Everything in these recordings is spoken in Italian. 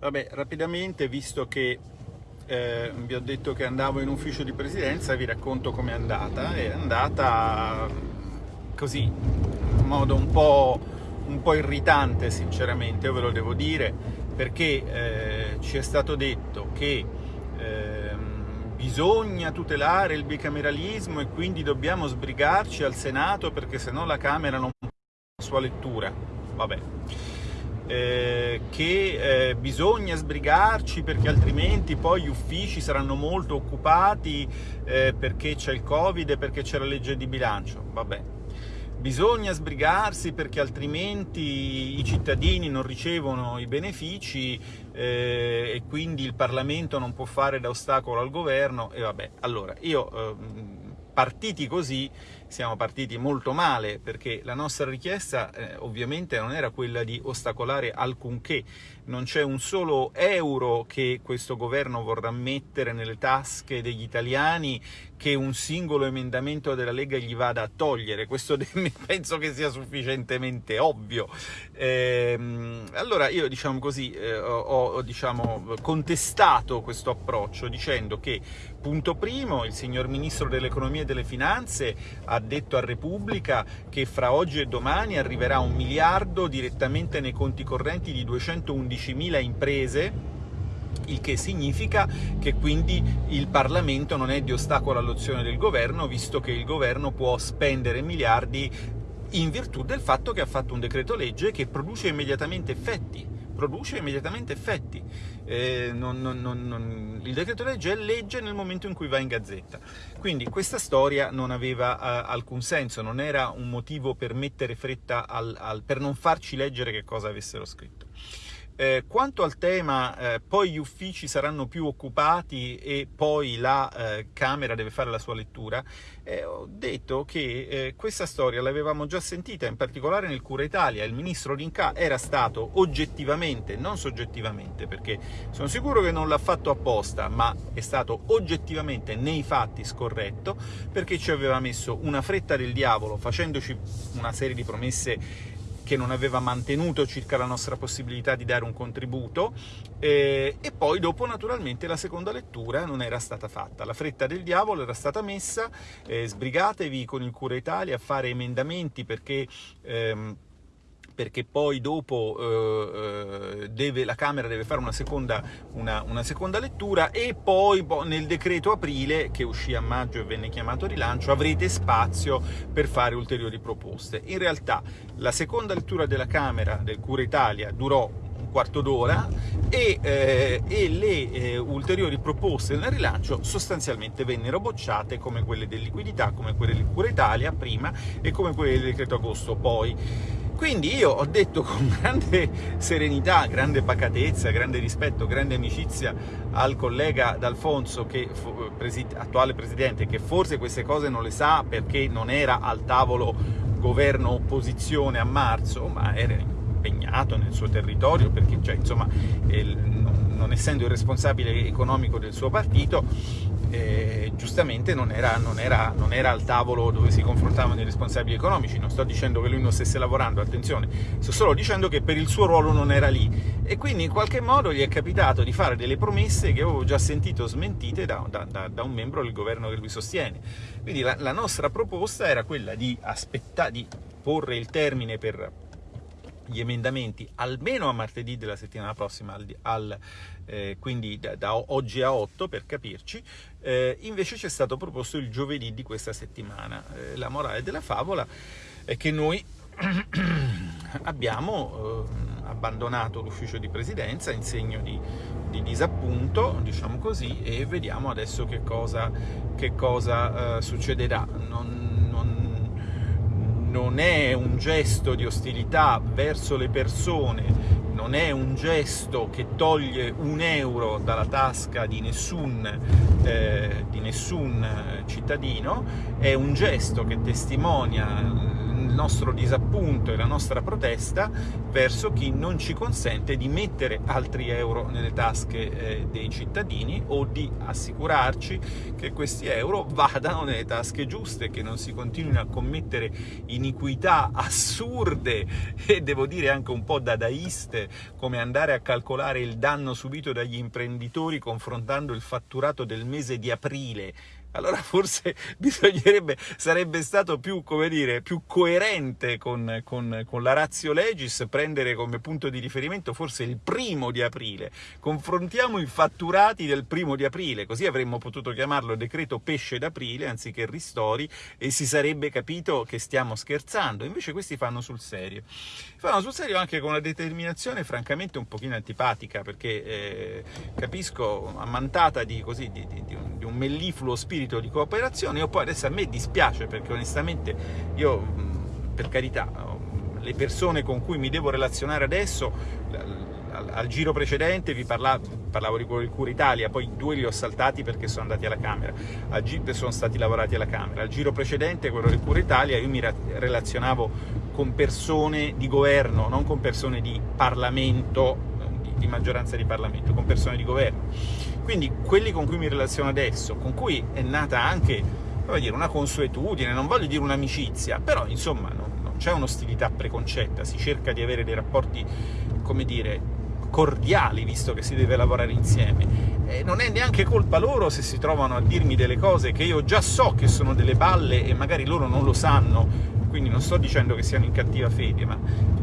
Vabbè, rapidamente, visto che eh, vi ho detto che andavo in ufficio di presidenza, vi racconto com'è andata. È andata così, in modo un po', un po', irritante sinceramente, ve lo devo dire, perché eh, ci è stato detto che eh, bisogna tutelare il bicameralismo e quindi dobbiamo sbrigarci al Senato perché sennò la Camera non può la sua lettura. Vabbè eh, che eh, bisogna sbrigarci perché altrimenti poi gli uffici saranno molto occupati eh, perché c'è il Covid e perché c'è la legge di bilancio. Vabbè. Bisogna sbrigarsi perché altrimenti i cittadini non ricevono i benefici eh, e quindi il Parlamento non può fare da ostacolo al governo e vabbè. Allora, io ehm, partiti così siamo partiti molto male perché la nostra richiesta eh, ovviamente non era quella di ostacolare alcunché, non c'è un solo euro che questo governo vorrà mettere nelle tasche degli italiani che un singolo emendamento della Lega gli vada a togliere, questo penso che sia sufficientemente ovvio. Ehm, allora io diciamo così, eh, ho, ho diciamo, contestato questo approccio dicendo che, punto primo, il signor Ministro dell'Economia e delle Finanze ha detto a Repubblica che fra oggi e domani arriverà un miliardo direttamente nei conti correnti di 211.000 imprese il che significa che quindi il Parlamento non è di ostacolo all'azione del governo, visto che il governo può spendere miliardi in virtù del fatto che ha fatto un decreto legge che produce immediatamente effetti. Produce immediatamente effetti. Eh, non, non, non, il decreto legge è legge nel momento in cui va in gazzetta. Quindi questa storia non aveva uh, alcun senso, non era un motivo per mettere fretta al, al, per non farci leggere che cosa avessero scritto. Eh, quanto al tema, eh, poi gli uffici saranno più occupati e poi la eh, Camera deve fare la sua lettura, eh, ho detto che eh, questa storia l'avevamo già sentita, in particolare nel Cura Italia. Il ministro Rinca era stato oggettivamente, non soggettivamente, perché sono sicuro che non l'ha fatto apposta, ma è stato oggettivamente nei fatti scorretto, perché ci aveva messo una fretta del diavolo, facendoci una serie di promesse che non aveva mantenuto circa la nostra possibilità di dare un contributo eh, e poi dopo naturalmente la seconda lettura non era stata fatta. La fretta del diavolo era stata messa, eh, sbrigatevi con il Cura Italia a fare emendamenti perché... Ehm, perché poi dopo eh, eh, deve, la Camera deve fare una seconda, una, una seconda, lettura e poi boh, nel decreto aprile, che uscì a maggio e venne chiamato rilancio, avrete spazio per fare ulteriori proposte. In realtà la seconda lettura della Camera del Cura Italia durò un quarto d'ora e, eh, e, le eh, ulteriori proposte nel rilancio sostanzialmente vennero bocciate come quelle del liquidità, come quelle del Cura Italia prima e come quelle del decreto agosto poi. Quindi io ho detto con grande serenità, grande pacatezza, grande rispetto, grande amicizia al collega D'Alfonso, che, attuale presidente, che forse queste cose non le sa perché non era al tavolo governo-opposizione a marzo, ma era impegnato nel suo territorio, perché cioè, insomma, non essendo il responsabile economico del suo partito, eh, giustamente non era, non, era, non era, al tavolo dove si confrontavano i responsabili economici, non sto dicendo che lui non stesse lavorando, attenzione, sto solo dicendo che per il suo ruolo non era lì. E quindi in qualche modo gli è capitato di fare delle promesse che avevo già sentito smentite da, da, da un membro del governo che lui sostiene. Quindi la, la nostra proposta era quella di, aspettare, di porre il termine per gli emendamenti almeno a martedì della settimana prossima, al, al, eh, quindi da, da, oggi a 8 per capirci, eh, invece ci è stato proposto il giovedì di questa settimana. Eh, la morale della favola è che noi abbiamo eh, abbandonato l'ufficio di presidenza in segno di, di, disappunto, diciamo così, e vediamo adesso che cosa, che cosa eh, succederà. Non, non è un gesto di ostilità verso le persone, non è un gesto che toglie un euro dalla tasca di nessun, eh, di nessun cittadino, è un gesto che testimonia nostro disappunto e la nostra protesta verso chi non ci consente di mettere altri euro nelle tasche eh, dei cittadini o di assicurarci che questi euro vadano nelle tasche giuste, che non si continuino a commettere iniquità assurde e devo dire anche un po' dadaiste, come andare a calcolare il danno subito dagli imprenditori confrontando il fatturato del mese di aprile allora forse bisognerebbe, sarebbe stato più, dire, più coerente con, con, con, la ratio legis prendere come punto di riferimento forse il primo di aprile. Confrontiamo i fatturati del primo di aprile, così avremmo potuto chiamarlo decreto pesce d'aprile anziché ristori e si sarebbe capito che stiamo scherzando. Invece questi fanno sul serio. Fanno sul serio anche con una determinazione francamente un pochino antipatica, perché eh, capisco, ammantata di, così, di, di, di un, un mellifluo spirito spirito di cooperazione, io poi adesso a me dispiace perché onestamente io, per carità, le persone con cui mi devo relazionare adesso, al, giro precedente vi parlavo, parlavo di Cura Italia, poi due li ho saltati perché sono andati alla Camera, al giro, sono stati lavorati alla Camera, al giro precedente, quello di Cura Italia, io mi relazionavo con persone di governo, non con persone di Parlamento, di, di maggioranza di Parlamento, con persone di governo quindi quelli con cui mi relaziono adesso, con cui è nata anche dire, una consuetudine, non voglio dire un'amicizia, però insomma non, non c'è un'ostilità preconcetta, si cerca di avere dei rapporti, come dire, cordiali, visto che si deve lavorare insieme. E non è neanche colpa loro se si trovano a dirmi delle cose che io già so che sono delle balle e magari loro non lo sanno, quindi non sto dicendo che siano in cattiva fede, ma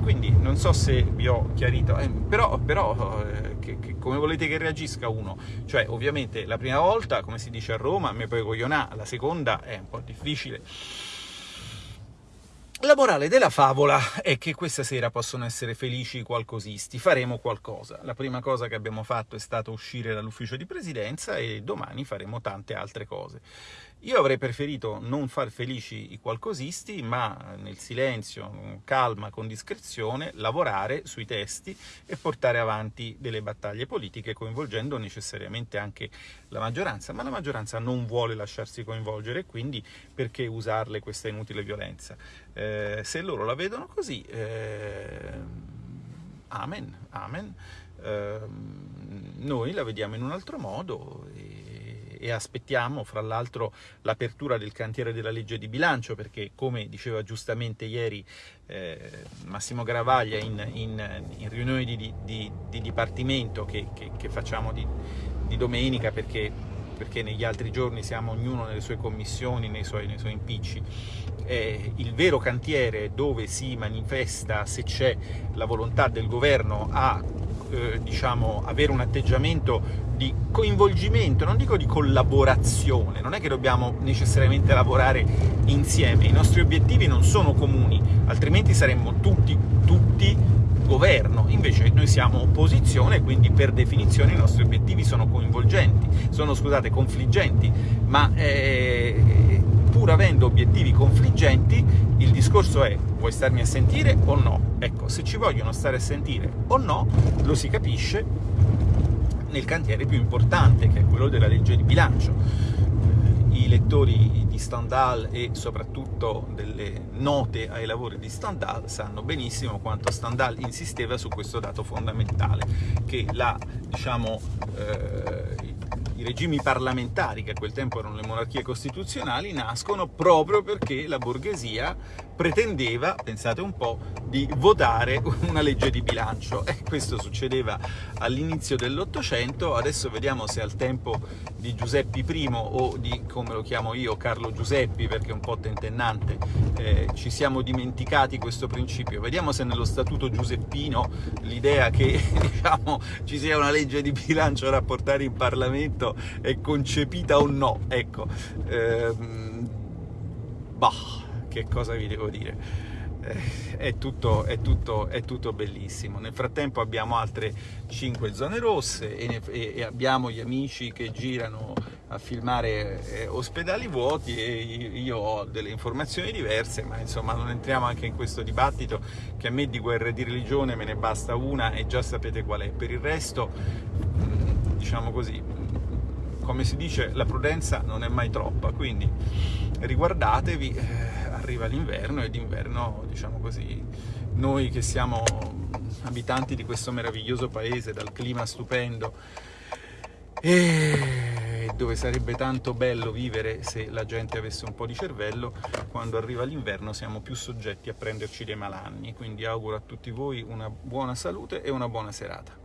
quindi non so se vi ho chiarito, eh, però, però eh, che, che, come volete che reagisca uno? Cioè, ovviamente la prima volta, come si dice a Roma, me poi coglionà, la seconda è un po' difficile. La morale della favola è che questa sera possono essere felici i qualcosisti, faremo qualcosa. La prima cosa che abbiamo fatto è stato uscire dall'ufficio di presidenza e domani faremo tante altre cose. Io avrei preferito non far felici i qualcosisti, ma nel silenzio, calma, con discrezione, lavorare sui testi e portare avanti delle battaglie politiche coinvolgendo necessariamente anche la maggioranza. Ma la maggioranza non vuole lasciarsi coinvolgere, quindi perché usarle questa inutile violenza? Eh, se loro la vedono così, eh, amen, amen. Eh, noi la vediamo in un altro modo. E aspettiamo fra l'altro l'apertura del cantiere della legge di bilancio perché come diceva giustamente ieri eh, Massimo Gravaglia in, in, in riunioni di, di, di, dipartimento che, che, che facciamo di, di domenica perché, perché, negli altri giorni siamo ognuno nelle sue commissioni, nei suoi, nei suoi impicci. Eh, il vero cantiere dove si manifesta se c'è la volontà del governo a eh, diciamo, avere un atteggiamento di coinvolgimento, non dico di collaborazione, non è che dobbiamo necessariamente lavorare insieme, i nostri obiettivi non sono comuni, altrimenti saremmo tutti, tutti governo, invece noi siamo opposizione, quindi per definizione i nostri obiettivi sono coinvolgenti, sono, scusate, confliggenti, ma eh, pur avendo obiettivi confliggenti, il discorso è vuoi starmi a sentire o no? Ecco, se ci vogliono stare a sentire o no, lo si capisce nel cantiere più importante, che è quello della legge di bilancio. I lettori di Stendhal e soprattutto delle note ai lavori di Stendhal sanno benissimo quanto Stendhal insisteva su questo dato fondamentale, che la, diciamo, eh, i regimi parlamentari, che a quel tempo erano le monarchie costituzionali, nascono proprio perché la borghesia pretendeva, pensate un po', di votare una legge di bilancio. E questo succedeva all'inizio dell'Ottocento, adesso vediamo se al tempo di Giuseppe I o di, come lo chiamo io, Carlo Giuseppi, perché è un po' tentennante, eh, ci siamo dimenticati questo principio. Vediamo se nello Statuto Giuseppino l'idea che diciamo, ci sia una legge di bilancio da portare in Parlamento è concepita o no. Ecco, ehm, bah che cosa vi devo dire? Eh, è tutto, è, tutto, è tutto, bellissimo. Nel frattempo abbiamo altre 5 zone rosse e, ne, e, abbiamo gli amici che girano a filmare eh, ospedali vuoti e io ho delle informazioni diverse, ma insomma non entriamo anche in questo dibattito che a me di guerra e di religione me ne basta una e già sapete qual è. Per il resto, mm, diciamo così, come si dice, la prudenza non è mai troppa, quindi riguardatevi, eh, arriva l'inverno e d'inverno, diciamo così, noi che siamo abitanti di questo meraviglioso paese, dal clima stupendo, e dove sarebbe tanto bello vivere se la gente avesse un po' di cervello, quando arriva l'inverno siamo più soggetti a prenderci dei malanni, quindi auguro a tutti voi una buona salute e una buona serata.